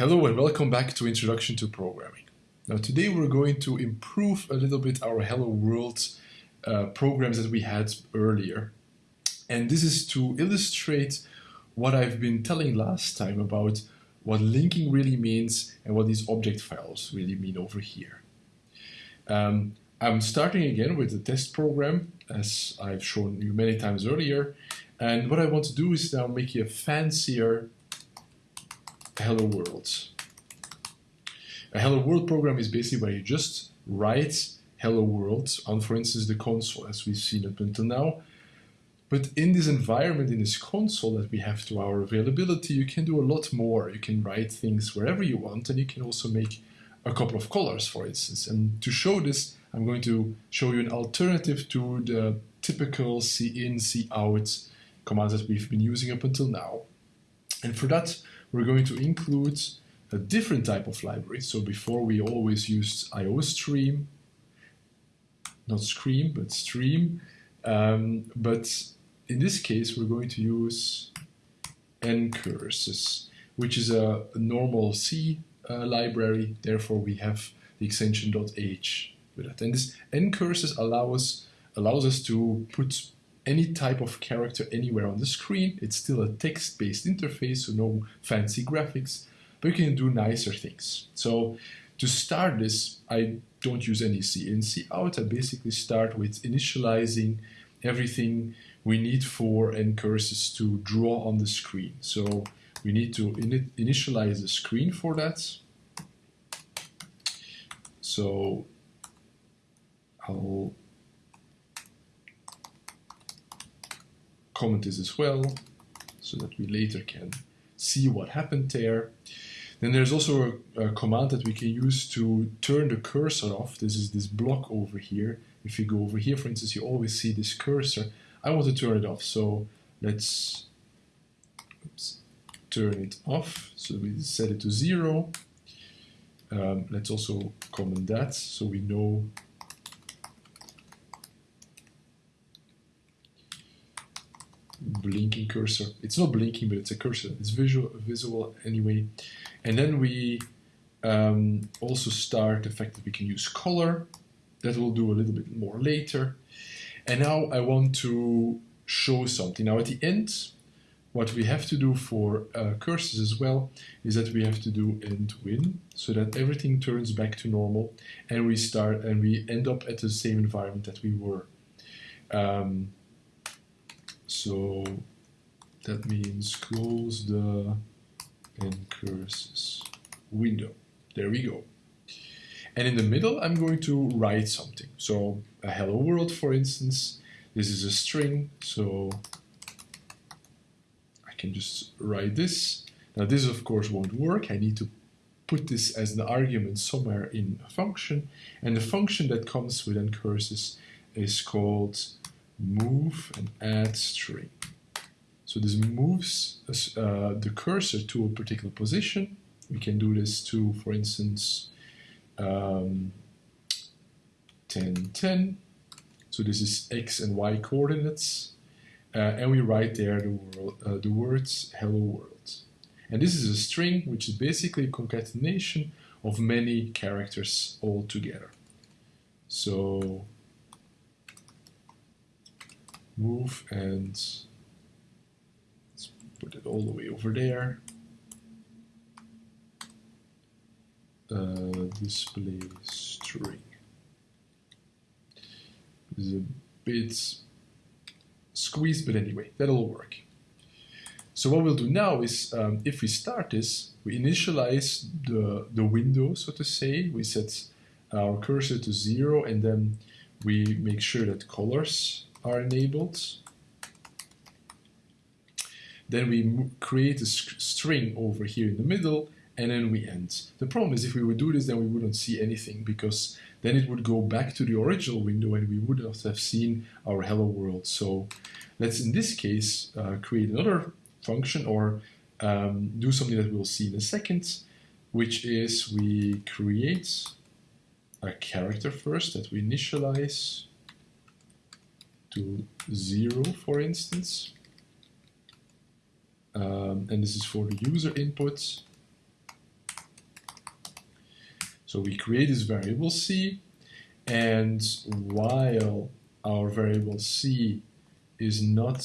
Hello and welcome back to Introduction to Programming. Now today we're going to improve a little bit our Hello World uh, programs that we had earlier. And this is to illustrate what I've been telling last time about what linking really means and what these object files really mean over here. Um, I'm starting again with the test program as I've shown you many times earlier. And what I want to do is now make you a fancier hello world. A hello world program is basically where you just write hello world on, for instance, the console as we've seen up until now. But in this environment, in this console that we have to our availability, you can do a lot more. You can write things wherever you want, and you can also make a couple of colors, for instance. And to show this, I'm going to show you an alternative to the typical C in, C out commands that we've been using up until now. And for that, we're going to include a different type of library. So before we always used IOStream, not Scream, but Stream. Um, but in this case, we're going to use ncurses, which is a, a normal C uh, library. Therefore, we have the extension .h with it. And this ncurses allow us, allows us to put any type of character anywhere on the screen. It's still a text-based interface, so no fancy graphics, but you can do nicer things. So to start this, I don't use any C in, C out. I basically start with initializing everything we need for ncurses to draw on the screen. So we need to in initialize the screen for that. So I'll comment this as well so that we later can see what happened there. Then there's also a, a, command that we can use to turn the cursor off. This is this block over here. If you go over here, for instance, you always see this cursor. I want to turn it off, so let's oops, turn it off. So we set it to zero. Um, let's also comment that so we know blinking cursor. It's not blinking, but it's a cursor. It's visual, visual anyway. And then we um, also start the fact that we can use color. That we'll do a little bit more later. And now I want to show something. Now at the end, what we have to do for uh, cursors as well is that we have to do end win so that everything turns back to normal and we start and we end up at the same environment that we were. Um, so that means close the ncurses window. There we go. And in the middle, I'm going to write something. So a hello world, for instance. This is a string, so I can just write this. Now this, of course, won't work. I need to put this as an argument somewhere in a function. And the function that comes with ncurses is called move and add string. So this moves uh, the cursor to a particular position. We can do this to, for instance, um, 10, 10. So this is x and y coordinates. Uh, and we write there the, world, uh, the words hello world. And this is a string, which is basically a concatenation of many characters all together. So move and let's put it all the way over there. Uh, display string. Is a bit squeezed, but anyway, that'll work. So what we'll do now is, um, if we start this, we initialize the, the window, so to say. We set our cursor to zero, and then we make sure that colors are enabled. Then we create a string over here in the middle and then we end. The problem is if we would do this then we wouldn't see anything because then it would go back to the original window and we would not have seen our hello world. So let's in this case uh, create another function or um, do something that we'll see in a second which is we create a character first that we initialize to 0, for instance. Um, and this is for the user input. So we create this variable c, and while our variable c is not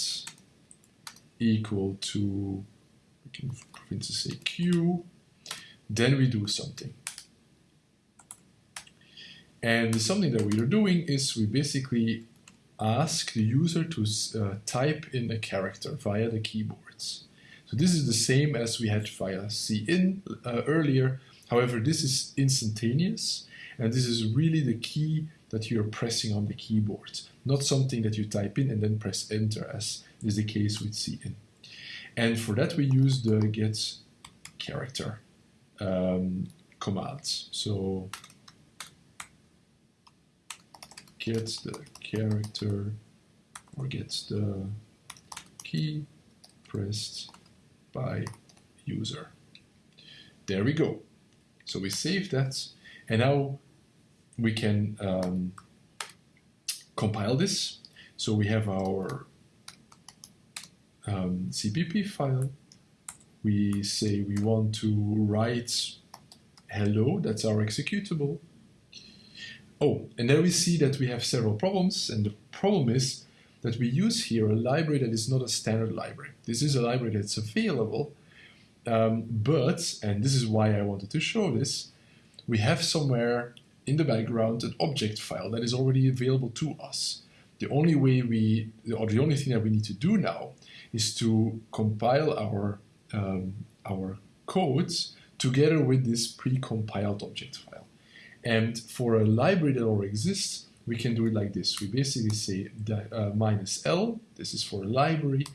equal to, we can for instance say q, then we do something. And the something that we are doing is we basically ask the user to uh, type in a character via the keyboards. So this is the same as we had via cin uh, earlier. However, this is instantaneous, and this is really the key that you're pressing on the keyboard, not something that you type in and then press enter, as is the case with cin. And for that, we use the get character um, command. So get the character or gets the key pressed by user. There we go. So we save that and now we can um, compile this. So we have our um, CPP file. We say we want to write hello, that's our executable. Oh, and there we see that we have several problems, and the problem is that we use here a library that is not a standard library. This is a library that's available, um, but, and this is why I wanted to show this, we have somewhere in the background an object file that is already available to us. The only way we, or the only thing that we need to do now is to compile our, um, our codes together with this pre-compiled object file. And for a library that already exists, we can do it like this. We basically say uh, minus L, this is for a library,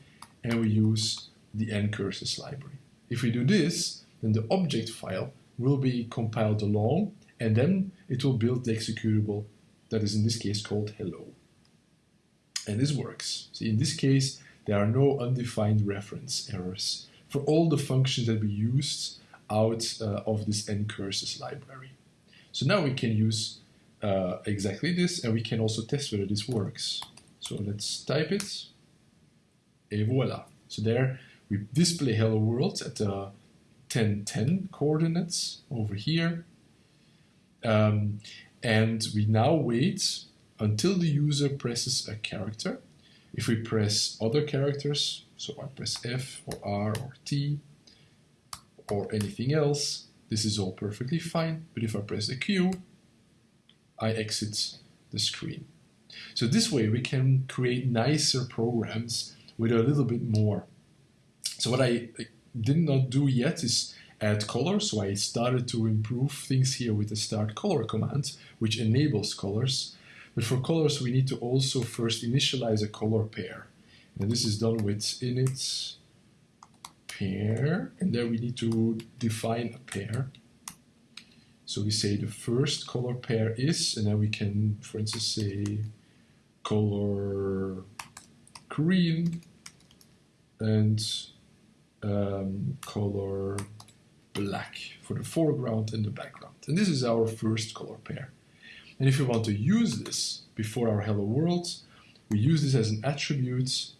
and we use the ncurses library. If we do this, then the object file will be compiled along, and then it will build the executable that is in this case called hello. And this works. See, in this case, there are no undefined reference errors for all the functions that we used out uh, of this ncurses library. So now we can use uh, exactly this and we can also test whether this works. So let's type it, et voila. So there we display hello world at the 1010 coordinates over here. Um, and we now wait until the user presses a character. If we press other characters, so I press F or R or T or anything else, this is all perfectly fine, but if I press the Q, I exit the screen. So this way we can create nicer programs with a little bit more. So what I did not do yet is add color, so I started to improve things here with the start color command, which enables colors. But for colors, we need to also first initialize a color pair. And this is done with init pair, and there we need to define a pair. So we say the first color pair is, and then we can, for instance, say color green and um, color black for the foreground and the background. And this is our first color pair. And if we want to use this before our hello world, we use this as an attribute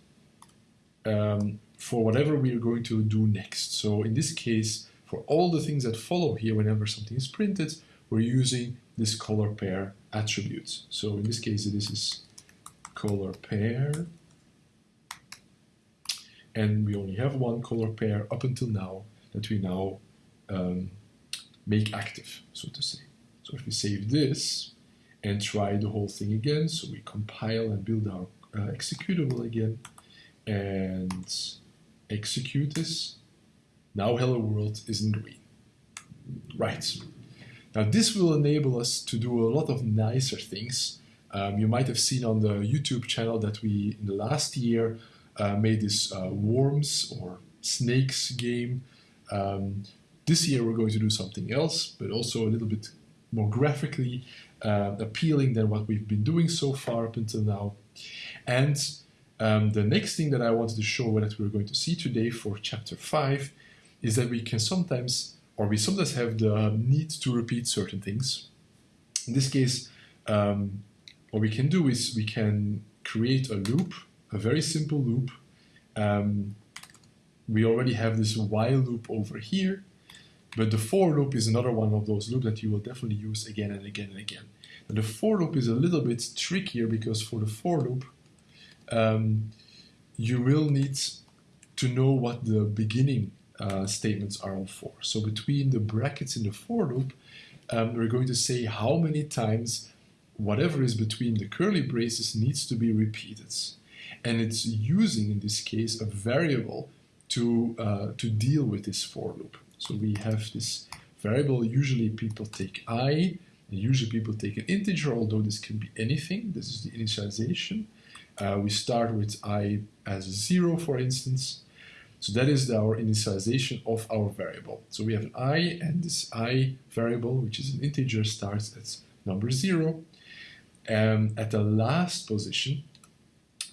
um, for whatever we are going to do next. So in this case, for all the things that follow here whenever something is printed, we're using this color pair attribute. So in this case, this is color pair. And we only have one color pair up until now that we now um, make active, so to say. So if we save this and try the whole thing again, so we compile and build our uh, executable again, and execute this. Now hello world is in green. Right. Now this will enable us to do a lot of nicer things. Um, you might have seen on the YouTube channel that we, in the last year, uh, made this uh, worms or snakes game. Um, this year we're going to do something else, but also a little bit more graphically uh, appealing than what we've been doing so far up until now. And um, the next thing that I wanted to show that we're going to see today for chapter 5 is that we can sometimes, or we sometimes have the need to repeat certain things. In this case, um, what we can do is we can create a loop, a very simple loop. Um, we already have this while loop over here. but the for loop is another one of those loops that you will definitely use again and again and again. And the for loop is a little bit trickier because for the for loop, um, you will need to know what the beginning uh, statements are all for. So between the brackets in the for loop, um, we're going to say how many times whatever is between the curly braces needs to be repeated. And it's using, in this case, a variable to, uh, to deal with this for loop. So we have this variable, usually people take i, usually people take an integer, although this can be anything. This is the initialization. Uh, we start with i as a 0, for instance. So that is our initialization of our variable. So we have an i, and this i variable, which is an integer, starts at number 0. And at the last position,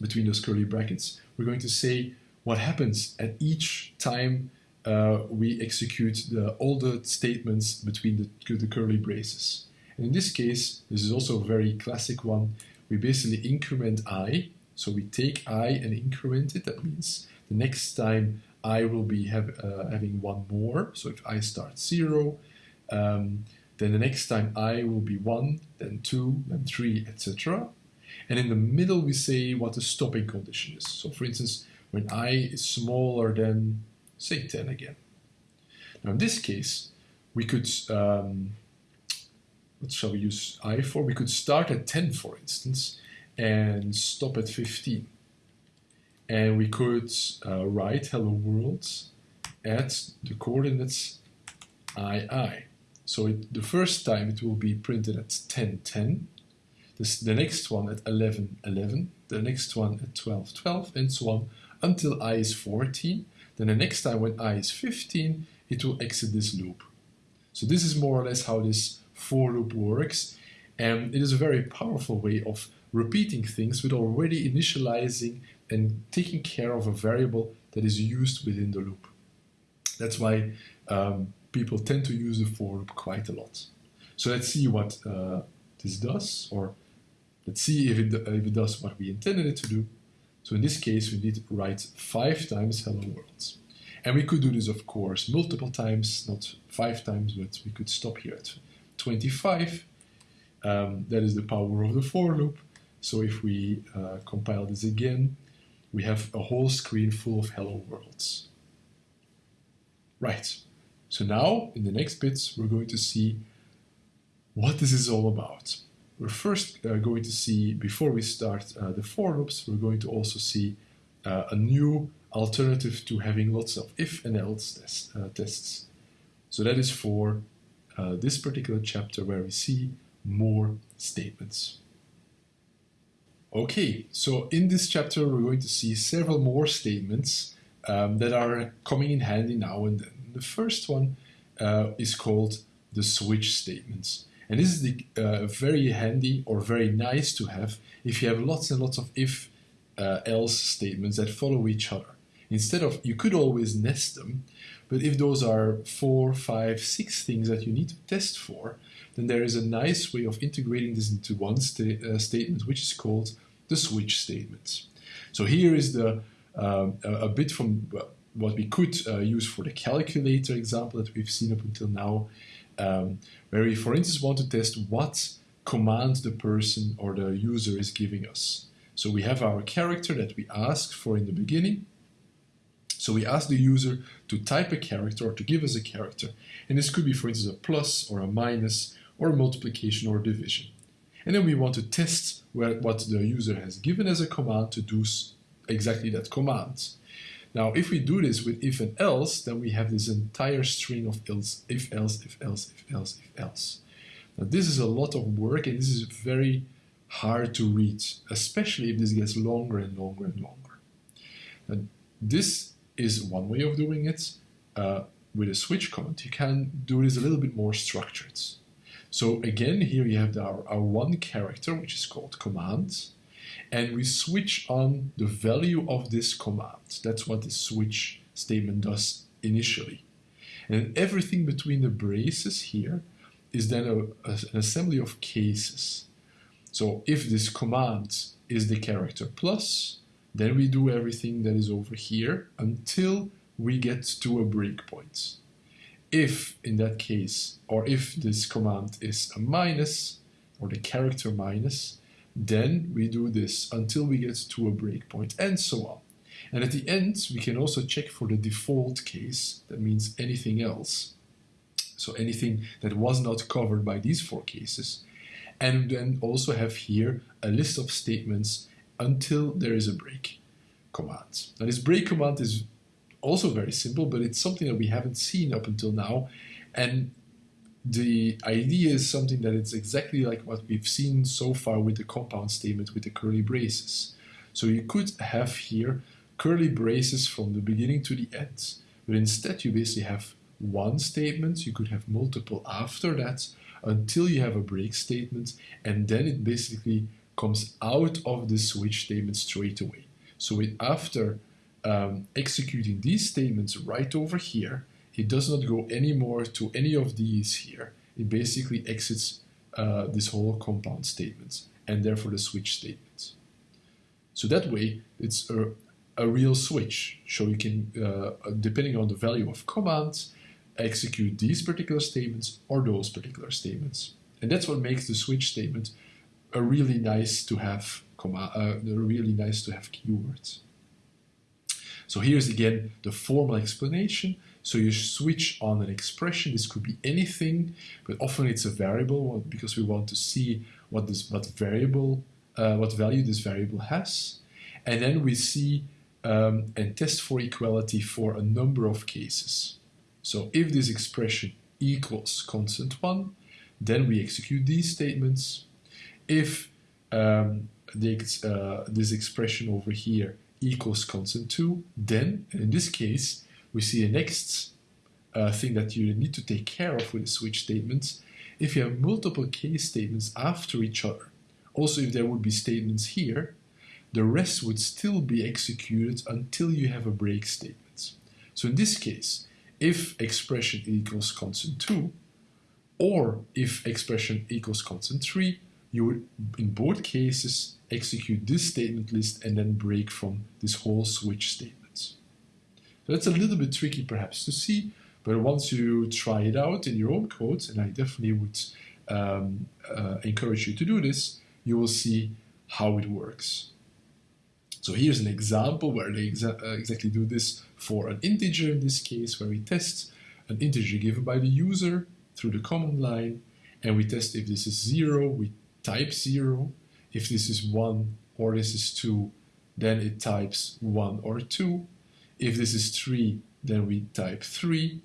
between those curly brackets, we're going to say what happens at each time uh, we execute the, all the statements between the, the curly braces. And in this case, this is also a very classic one. We basically increment i, so we take i and increment it. That means the next time i will be have, uh, having one more. So if i starts zero, um, then the next time i will be one, then two, then three, etc. And in the middle, we say what the stopping condition is. So for instance, when i is smaller than, say, 10 again. Now in this case, we could, um, what shall we use i for? We could start at 10, for instance, and stop at 15. And we could uh, write hello world at the coordinates i, i. So it, the first time it will be printed at 10, 10, this, the next one at 11, 11, the next one at 12, 12, and so on until i is 14. Then the next time when i is 15, it will exit this loop. So this is more or less how this for loop works. And it is a very powerful way of repeating things with already initializing and taking care of a variable that is used within the loop. That's why um, people tend to use the for loop quite a lot. So let's see what uh, this does, or let's see if it, if it does what we intended it to do. So in this case, we need to write five times hello world. And we could do this, of course, multiple times, not five times, but we could stop here at 25. Um, that is the power of the for loop. So if we uh, compile this again, we have a whole screen full of hello worlds. Right, so now in the next bits we're going to see what this is all about. We're first uh, going to see, before we start uh, the for loops, we're going to also see uh, a new alternative to having lots of if and else uh, tests. So that is for uh, this particular chapter where we see more statements. Okay, so in this chapter we're going to see several more statements um, that are coming in handy now and then. The first one uh, is called the switch statements. And this is the, uh, very handy or very nice to have if you have lots and lots of if uh, else statements that follow each other. Instead of, you could always nest them, but if those are four, five, six things that you need to test for, then there is a nice way of integrating this into one sta uh, statement, which is called the switch statement. So here is the uh, a bit from what we could uh, use for the calculator example that we've seen up until now, um, where we, for instance, want to test what command the person or the user is giving us. So we have our character that we ask for in the beginning. So we ask the user to type a character or to give us a character. And this could be, for instance, a plus or a minus or multiplication or division. And then we want to test where, what the user has given as a command to do exactly that command. Now, if we do this with if and else, then we have this entire string of else, if else, if else, if else, if else. Now, this is a lot of work and this is very hard to read, especially if this gets longer and longer and longer. Now, this is one way of doing it. Uh, with a switch command, you can do this a little bit more structured. So again, here you have our, our one character, which is called command, and we switch on the value of this command. That's what the switch statement does initially. And everything between the braces here is then a, a, an assembly of cases. So if this command is the character plus, then we do everything that is over here until we get to a breakpoint. If in that case, or if this command is a minus, or the character minus, then we do this until we get to a breakpoint, and so on. And at the end, we can also check for the default case, that means anything else. So anything that was not covered by these four cases. And then also have here a list of statements until there is a break command. Now this break command is also very simple, but it's something that we haven't seen up until now. And the idea is something that it's exactly like what we've seen so far with the compound statement with the curly braces. So you could have here curly braces from the beginning to the end, but instead you basically have one statement, you could have multiple after that until you have a break statement, and then it basically comes out of the switch statement straight away. So it, after um, executing these statements right over here, it does not go anymore to any of these here. It basically exits uh, this whole compound statement and therefore the switch statements. So that way, it's a, a real switch. So you can, uh, depending on the value of commands, execute these particular statements or those particular statements. And that's what makes the switch statement a really nice to have command, uh, really nice to have keywords. So here's again the formal explanation. So you switch on an expression. This could be anything, but often it's a variable because we want to see what this what variable uh, what value this variable has, and then we see um, and test for equality for a number of cases. So if this expression equals constant one, then we execute these statements. If um, the, uh, this expression over here equals constant 2, then, in this case, we see a next uh, thing that you need to take care of with the switch statements. If you have multiple case statements after each other, also if there would be statements here, the rest would still be executed until you have a break statement. So in this case, if expression equals constant 2, or if expression equals constant 3, you would, in both cases, execute this statement list and then break from this whole switch statements. So that's a little bit tricky perhaps to see, but once you try it out in your own code, and I definitely would um, uh, encourage you to do this, you will see how it works. So here's an example where they exa uh, exactly do this for an integer in this case, where we test an integer given by the user through the command line, and we test if this is zero, we type 0. If this is 1 or this is 2, then it types 1 or 2. If this is 3, then we type 3.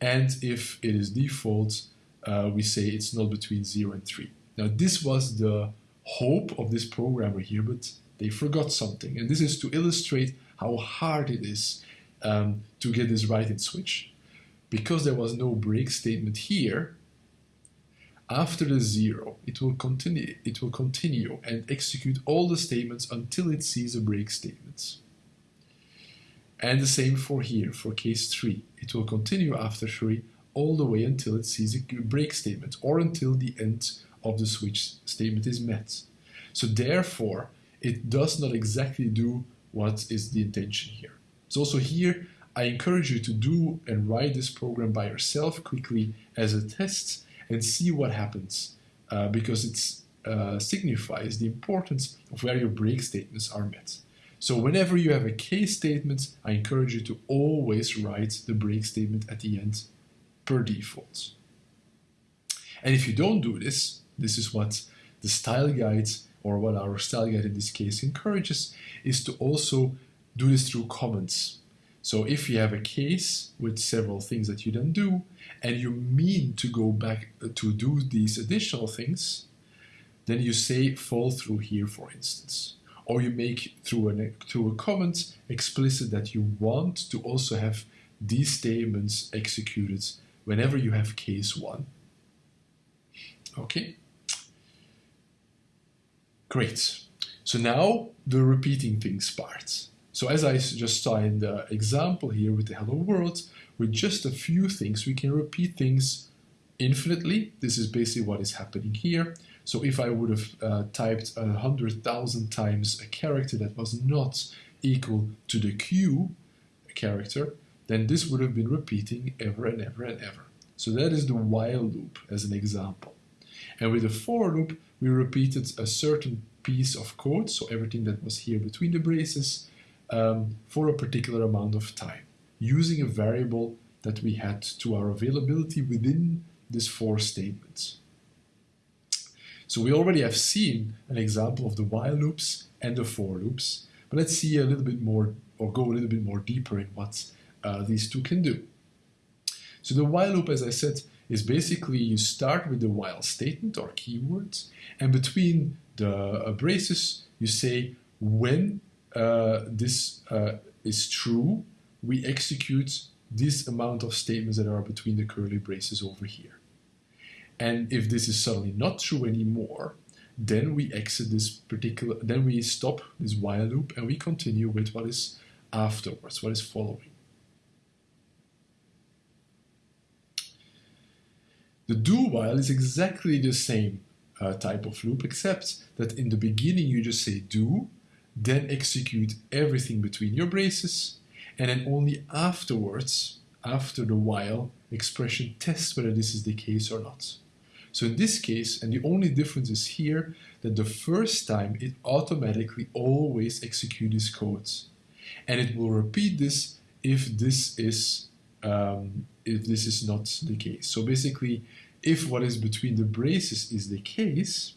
And if it is default, uh, we say it's not between 0 and 3. Now this was the hope of this programmer here, but they forgot something. And this is to illustrate how hard it is um, to get this right in Switch. Because there was no break statement here, after the zero, it will continue, it will continue and execute all the statements until it sees a break statement. And the same for here, for case 3. It will continue after 3 all the way until it sees a break statement or until the end of the switch statement is met. So therefore, it does not exactly do what is the intention here. So also here, I encourage you to do and write this program by yourself quickly as a test and see what happens uh, because it uh, signifies the importance of where your break statements are met. So whenever you have a case statement, I encourage you to always write the break statement at the end per default. And if you don't do this, this is what the style guide or what our style guide in this case encourages is to also do this through comments. So if you have a case with several things that you don't do, and you mean to go back uh, to do these additional things, then you say fall through here, for instance. Or you make through, an, through a comment explicit that you want to also have these statements executed whenever you have case one. Okay? Great. So now the repeating things part. So as I just saw in the example here with the hello world, with just a few things, we can repeat things infinitely. This is basically what is happening here. So if I would have uh, typed a hundred thousand times a character that was not equal to the Q character, then this would have been repeating ever and ever and ever. So that is the while loop as an example. And with the for loop, we repeated a certain piece of code, so everything that was here between the braces, um, for a particular amount of time, using a variable that we had to our availability within this for statements. So we already have seen an example of the while loops and the for loops, but let's see a little bit more or go a little bit more deeper in what uh, these two can do. So the while loop, as I said, is basically you start with the while statement or keywords, and between the uh, braces, you say when this uh, is true, we execute this amount of statements that are between the curly braces over here. And if this is suddenly not true anymore, then we exit this particular, then we stop this while loop and we continue with what is afterwards, what is following. The do while is exactly the same uh, type of loop, except that in the beginning you just say do, then execute everything between your braces, and then only afterwards, after the while expression, test whether this is the case or not. So in this case, and the only difference is here, that the first time it automatically always executes codes. And it will repeat this if this is um, if this is not the case. So basically, if what is between the braces is the case,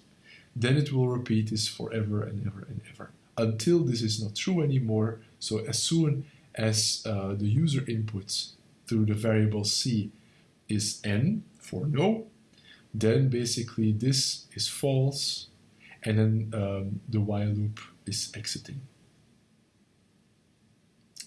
then it will repeat this forever and ever and ever until this is not true anymore. So as soon as uh, the user inputs through the variable c is n for no, then basically this is false and then um, the while loop is exiting.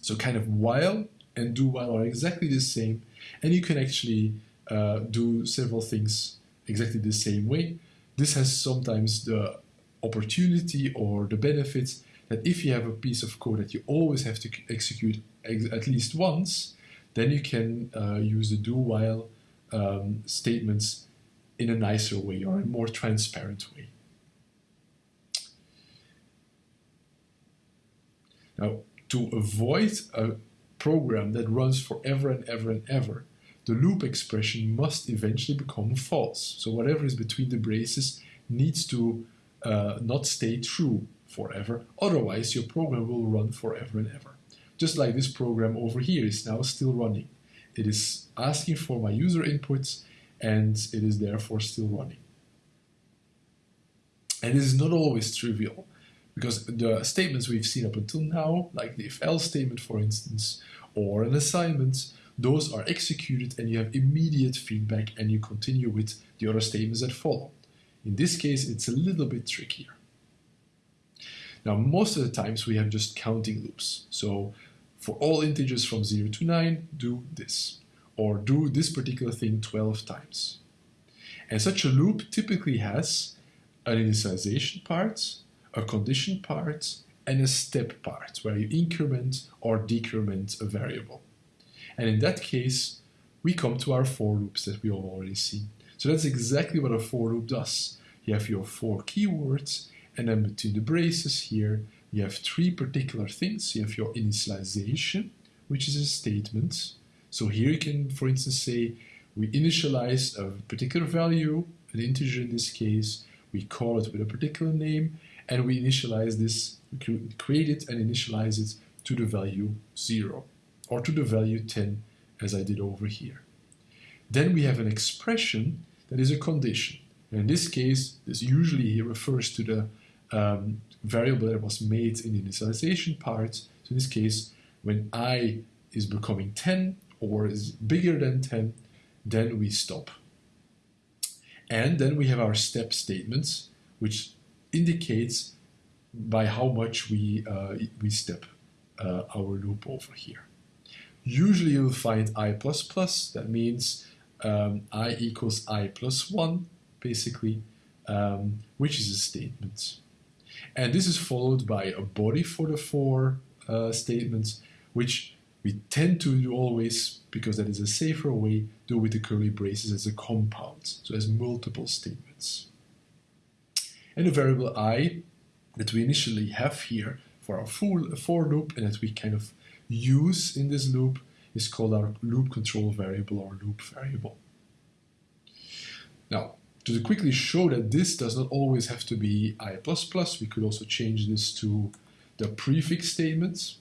So kind of while and do while are exactly the same and you can actually uh, do several things exactly the same way. This has sometimes the opportunity or the benefits that if you have a piece of code that you always have to execute ex at least once, then you can uh, use the do while um, statements in a nicer way or a more transparent way. Now, to avoid a program that runs forever and ever and ever, the loop expression must eventually become false. So whatever is between the braces needs to uh, not stay true forever. Otherwise, your program will run forever and ever. Just like this program over here is now still running. It is asking for my user inputs and it is therefore still running. And this is not always trivial because the statements we've seen up until now, like the if else statement, for instance, or an assignment, those are executed and you have immediate feedback and you continue with the other statements that follow. In this case, it's a little bit trickier. Now, most of the times we have just counting loops. So for all integers from 0 to 9, do this or do this particular thing 12 times. And such a loop typically has an initialization part, a condition part, and a step part where you increment or decrement a variable. And in that case, we come to our for loops that we have already seen. So that's exactly what a for loop does. You have your four keywords, and then between the braces here, you have three particular things. You have your initialization, which is a statement. So here you can, for instance, say we initialize a particular value, an integer in this case, we call it with a particular name, and we initialize this, create it and initialize it to the value 0 or to the value 10 as I did over here. Then we have an expression that is a condition. And in this case, this usually here refers to the um, variable that was made in the initialization part. So in this case, when i is becoming 10, or is bigger than 10, then we stop. And then we have our step statements, which indicates by how much we, uh, we step uh, our loop over here. Usually you'll find i++, plus, that means um, i equals i plus 1, basically, um, which is a statement. And this is followed by a body for the for uh, statements, which we tend to do always, because that is a safer way, do with the curly braces as a compound, so as multiple statements. And the variable i that we initially have here for our full for loop and that we kind of use in this loop is called our loop control variable or loop variable. Now, to quickly show that this does not always have to be i++, we could also change this to the prefix statements.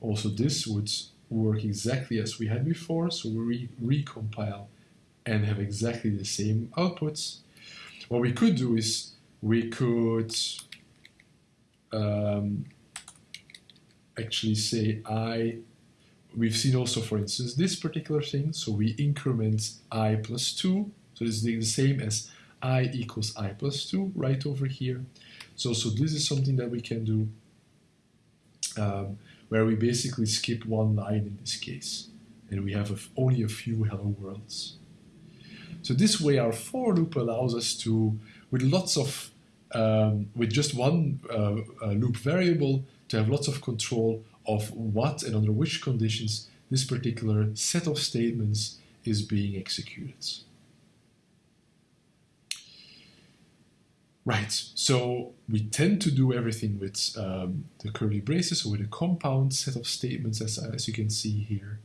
Also, this would work exactly as we had before, so we re recompile and have exactly the same outputs. What we could do is we could um, actually say i, we've seen also, for instance, this particular thing, so we increment i plus 2, so this is the same as i equals i plus 2 right over here. So, so this is something that we can do um, where we basically skip one line in this case, and we have a, only a few hello worlds. So this way our for loop allows us to, with lots of, um, with just one uh, uh, loop variable, to have lots of control of what and under which conditions this particular set of statements is being executed. Right, so we tend to do everything with um, the curly braces, or with a compound set of statements, as, as you can see here.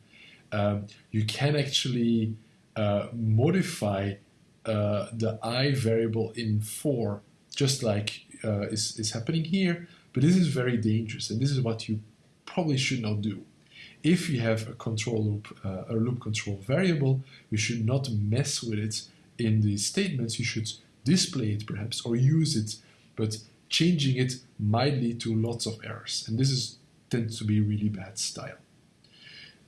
Um, you can actually uh, modify uh, the i variable in for, just like uh, is, is happening here, but this is very dangerous, and this is what you probably should not do. If you have a control loop, uh, a loop control variable, you should not mess with it in the statements. You should display it perhaps or use it, but changing it might lead to lots of errors. And this is tends to be really bad style.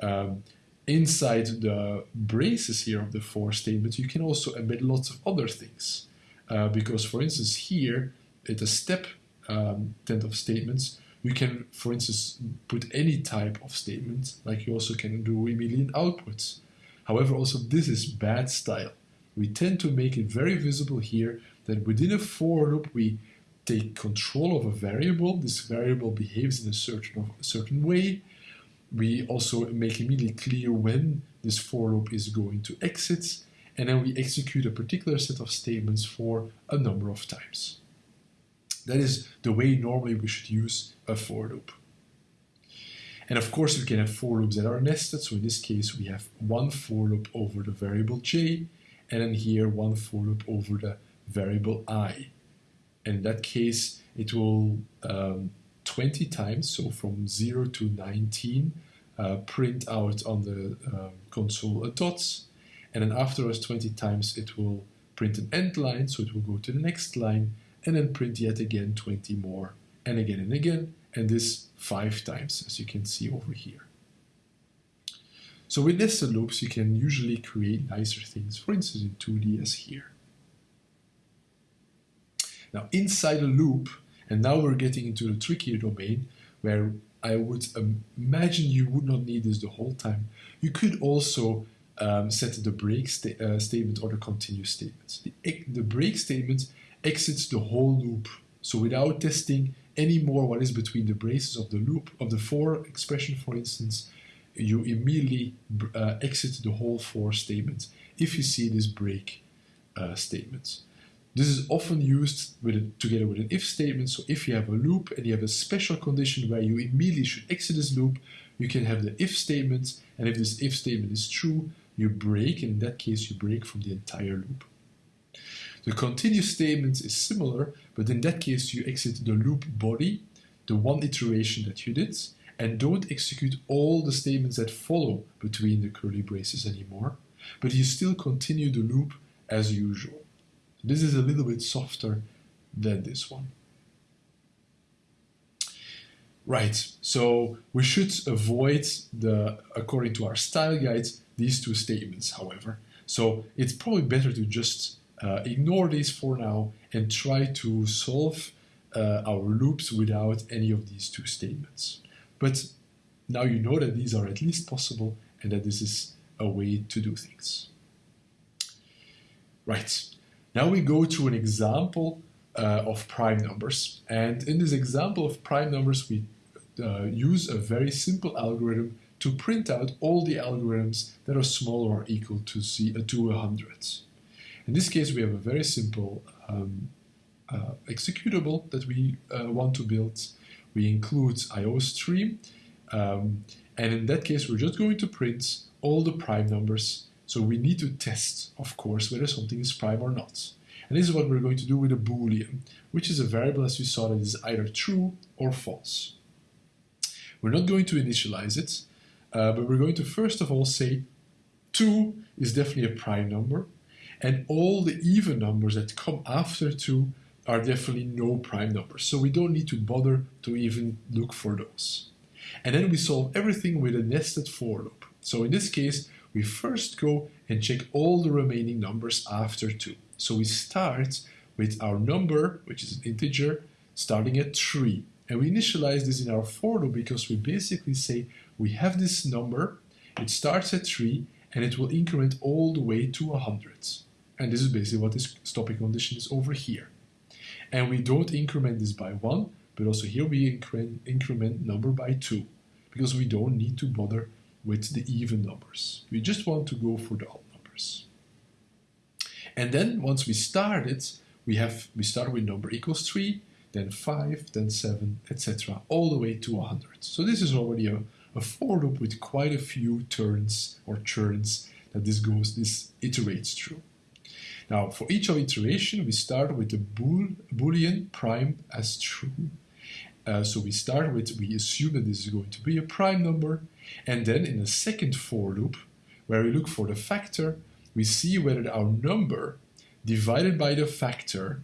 Um, inside the braces here of the for statement, you can also embed lots of other things. Uh, because for instance, here at the step um, tent of statements, you can, for instance, put any type of statement, like you also can do immediate outputs. However, also this is bad style we tend to make it very visible here that within a for loop we take control of a variable. This variable behaves in a certain, a certain way. We also make immediately clear when this for loop is going to exit, and then we execute a particular set of statements for a number of times. That is the way normally we should use a for loop. And of course, we can have for loops that are nested. So in this case, we have one for loop over the variable j, and then here one for loop over the variable i. In that case, it will um, 20 times, so from 0 to 19, uh, print out on the um, console a dots, and then afterwards 20 times it will print an end line, so it will go to the next line, and then print yet again 20 more, and again and again, and this five times, as you can see over here. So with nested loops, you can usually create nicer things, for instance in 2D as here. Now inside a loop, and now we're getting into the trickier domain, where I would imagine you would not need this the whole time. You could also um, set the break sta uh, statement or the continue statement. The, the break statement exits the whole loop. So without testing any more what is between the braces of the loop, of the for expression, for instance, you immediately uh, exit the whole for statement if you see this break uh, statement. This is often used with a, together with an if statement. So if you have a loop and you have a special condition where you immediately should exit this loop, you can have the if statement. And if this if statement is true, you break. And in that case, you break from the entire loop. The continue statement is similar, but in that case, you exit the loop body, the one iteration that you did, and don't execute all the statements that follow between the curly braces anymore, but you still continue the loop as usual. This is a little bit softer than this one. Right, so we should avoid the, according to our style guides, these two statements, however. So it's probably better to just uh, ignore this for now and try to solve uh, our loops without any of these two statements. But now you know that these are at least possible and that this is a way to do things. Right, now we go to an example uh, of prime numbers. And in this example of prime numbers, we uh, use a very simple algorithm to print out all the algorithms that are smaller or equal to, C, uh, to 100. In this case, we have a very simple um, uh, executable that we uh, want to build we include IOStream. Um, and in that case, we're just going to print all the prime numbers So we need to test, of course, whether something is prime or not. And this is what we're going to do with a boolean, which is a variable, as you saw, that is either true or false. We're not going to initialize it, uh, but we're going to first of all say 2 is definitely a prime number, and all the even numbers that come after 2 are definitely no prime numbers. So we don't need to bother to even look for those. And then we solve everything with a nested for loop. So in this case, we first go and check all the remaining numbers after 2. So we start with our number, which is an integer, starting at 3. And we initialize this in our for loop because we basically say we have this number, it starts at 3, and it will increment all the way to 100. And this is basically what this stopping condition is over here. And we don't increment this by 1, but also here we increment, increment number by 2, because we don't need to bother with the even numbers. We just want to go for the odd numbers. And then once we start it, we have we start with number equals 3, then 5, then 7, etc., all the way to 100. So this is already a, a for loop with quite a few turns or churns that this goes, this iterates through. Now, for each iteration, we start with the bool, boolean prime as true. Uh, so we start with, we assume that this is going to be a prime number, and then in a second for loop, where we look for the factor, we see whether our number divided by the factor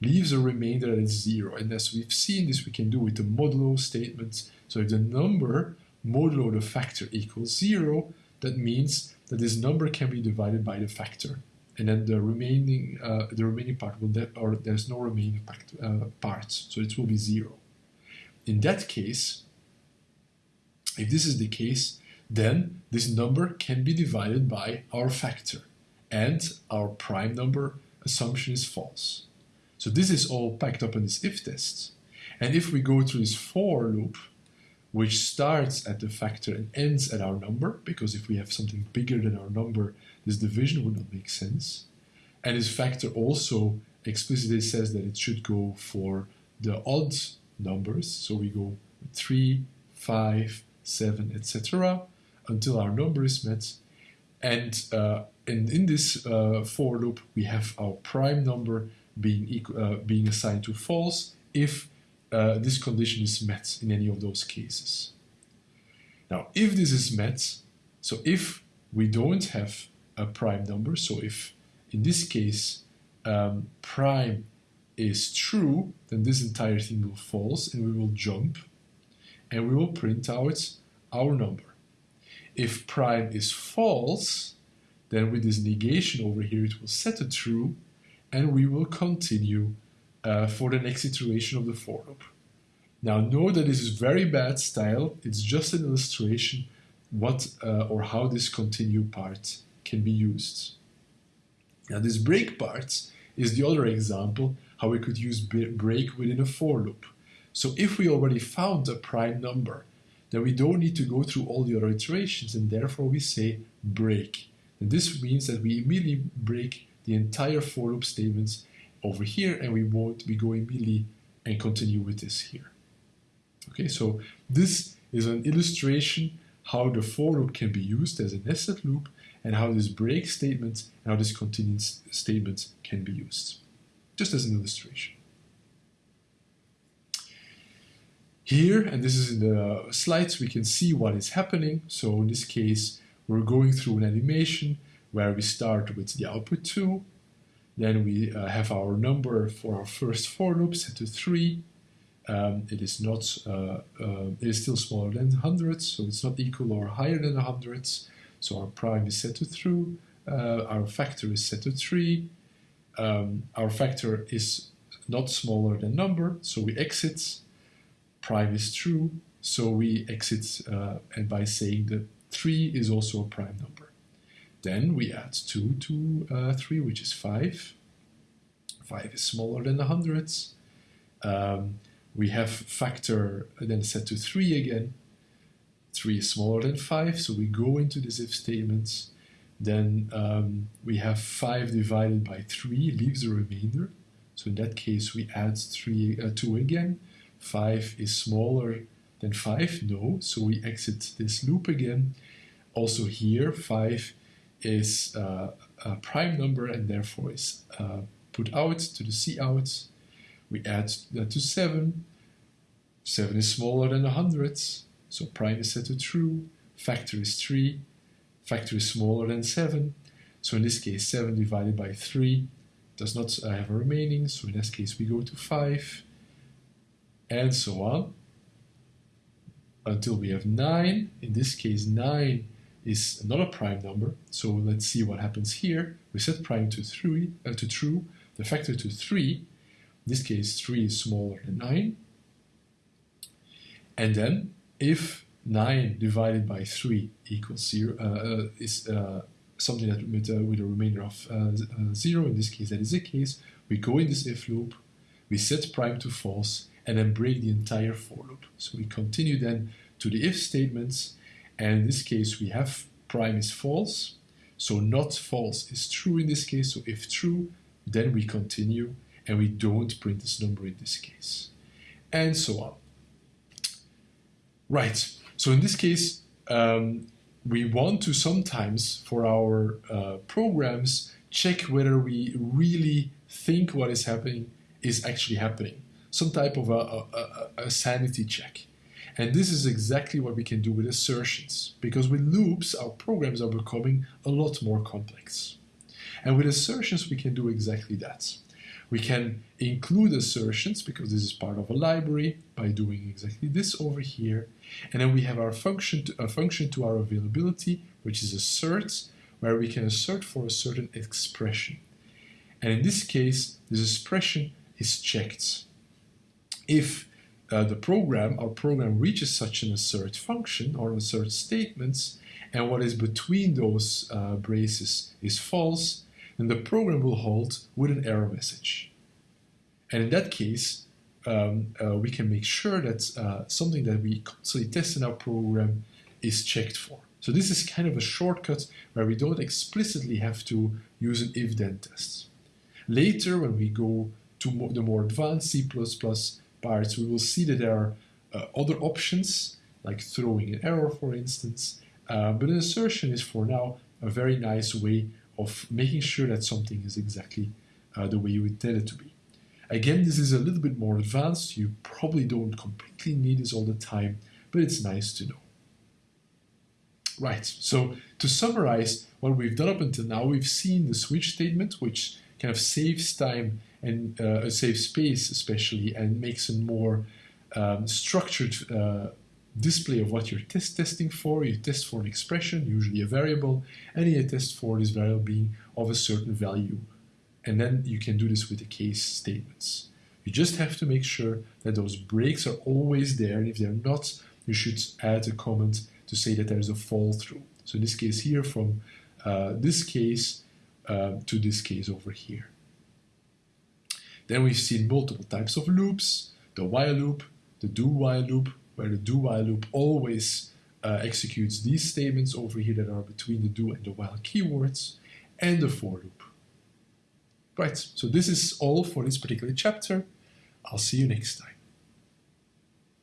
leaves a remainder that is zero. And as we've seen this, we can do with the modulo statement. So if the number modulo the factor equals zero, that means that this number can be divided by the factor. And then the remaining uh, the remaining part will that or there's no remaining part, uh, parts, so it will be zero. In that case, if this is the case, then this number can be divided by our factor, and our prime number assumption is false. So this is all packed up in this if test. And if we go through this for loop, which starts at the factor and ends at our number, because if we have something bigger than our number, this division would not make sense. And this factor also explicitly says that it should go for the odd numbers. So we go 3, 5, 7, etc. until our number is met. And, uh, and in this uh, for loop, we have our prime number being, equal, uh, being assigned to false if uh, this condition is met in any of those cases. Now, if this is met, so if we don't have a prime number, so if in this case um, prime is true, then this entire thing will false and we will jump and we will print out our number. If prime is false, then with this negation over here, it will set a true and we will continue uh, for the next iteration of the for loop. Now know that this is very bad style, it's just an illustration what uh, or how this continue part can be used. Now this break part is the other example how we could use break within a for loop. So if we already found a prime number, then we don't need to go through all the other iterations and therefore we say break. And this means that we immediately break the entire for loop statements over here and we won't be going immediately and continue with this here. Okay, so this is an illustration how the for loop can be used as a nested loop and how this break statement and how this continue statement can be used, just as an illustration. Here, and this is in the slides, we can see what is happening. So in this case, we're going through an animation where we start with the output 2, then we uh, have our number for our first for loop set to 3. Um, it is not, uh, uh, it is still smaller than hundreds, so it's not equal or higher than hundreds. So our prime is set to true, uh, our factor is set to 3, um, our factor is not smaller than number, so we exit, prime is true, so we exit uh, and by saying that 3 is also a prime number. Then we add 2 to uh, 3, which is 5. 5 is smaller than the hundreds. Um, we have factor then set to 3 again. 3 is smaller than 5, so we go into this if statements. Then um, we have 5 divided by 3 leaves a remainder. So in that case, we add three, uh, 2 again. 5 is smaller than 5, no, so we exit this loop again. Also here, 5 is uh, a prime number and therefore is uh, put out to the cout. We add that to 7. 7 is smaller than 100, so prime is set to true. Factor is 3. Factor is smaller than 7. So in this case, 7 divided by 3 does not have a remaining, so in this case we go to 5, and so on, until we have 9. In this case, 9 is another prime number, so let's see what happens here. We set prime to, three, uh, to true, the factor to 3, in this case 3 is smaller than 9, and then if 9 divided by 3 equals 0, uh, uh, is uh, something that with, uh, with a remainder of uh, uh, 0, in this case that is the case, we go in this if loop, we set prime to false, and then break the entire for loop. So we continue then to the if statements, and in this case we have prime is false, so not false is true in this case, so if true, then we continue, and we don't print this number in this case, and so on. Right, so in this case, um, we want to sometimes, for our uh, programs, check whether we really think what is happening is actually happening. Some type of a, a, a, sanity check. And this is exactly what we can do with assertions, because with loops, our programs are becoming a lot more complex. And with assertions, we can do exactly that. We can include assertions because this is part of a library by doing exactly this over here. And then we have our function to, a function to our availability, which is assert, where we can assert for a certain expression. And in this case, this expression is checked. If uh, the program, our program reaches such an assert function or assert statements, and what is between those uh, braces is false, then the program will halt with an error message. And in that case, um, uh, we can make sure that uh, something that we constantly test in our program is checked for. So this is kind of a shortcut where we don't explicitly have to use an if-then test. Later, when we go to the more advanced C++ parts, we will see that there are uh, other options, like throwing an error, for instance. Uh, but an assertion is, for now, a very nice way of making sure that something is exactly uh, the way you intend it to be. Again, this is a little bit more advanced. You probably don't completely need this all the time, but it's nice to know. Right, so to summarize what we've done up until now, we've seen the switch statement, which kind of saves time and uh, saves space especially, and makes a more um, structured uh, display of what you're test testing for. You test for an expression, usually a variable, and you test for this variable being of a certain value. And then you can do this with the case statements. You just have to make sure that those breaks are always there, and if they're not, you should add a comment to say that there's a fall through. So in this case here, from uh, this case uh, to this case over here. Then we've seen multiple types of loops, the while loop, the do while loop, where the do while loop always uh, executes these statements over here that are between the do and the while keywords, and the for loop. Right, so this is all for this particular chapter. I'll see you next time.